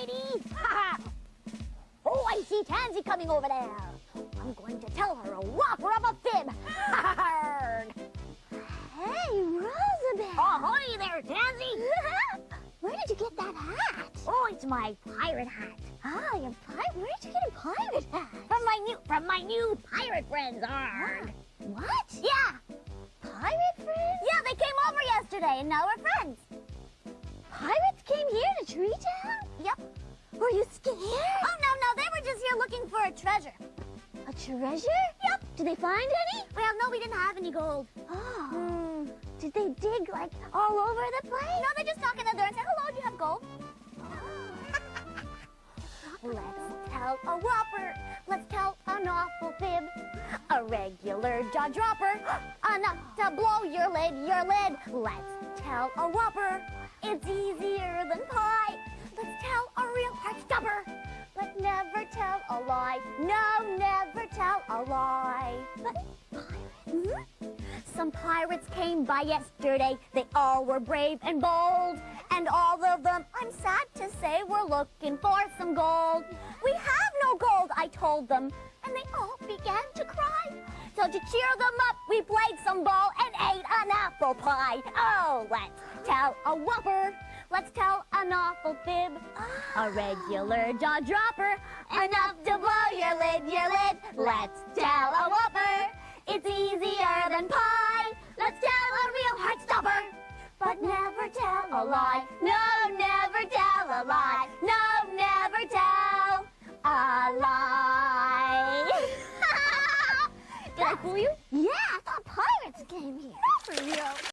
lady. oh, I see Tansy coming over there. I'm going to tell her a whopper of a fib. hey, Rosabelle. Ahoy there, Tansy. Where did you get that hat? Oh, it's my pirate hat. Ah, your pirate. Where did you get a pirate hat? From my new, from my new pirate friends, Arg. What? Yeah, Pirate friends? yeah, they came over yesterday, and now we're friends. Pirates came here scared? Oh no, no, they were just here looking for a treasure. A treasure? Yep. Did they find any? Well, no, we didn't have any gold. Oh. Hmm. Did they dig like all over the place? No, they just knocked on the door and said, hello, do you have gold? Let's tell a whopper. Let's tell an awful fib. A regular jaw dropper. Enough to blow your lid, your lid. Let's tell a whopper. It's a lie. No, never tell a lie. Some pirates came by yesterday. They all were brave and bold. And all of them, I'm sad to say, were looking for some gold. We have no gold, I told them. And they all began to cry. So to cheer them up, we played some ball and ate an apple pie. Oh, let's tell a whopper. Let's tell an awful fib. A regular jaw dropper. Enough to blow your lid, your lid. Let's tell a whopper. It's easier than pie. Let's tell a real heart stopper. But never tell a lie. No, never tell a lie. No, never tell a lie. Did I fool you? Yeah, I thought pirates came here. Not for real.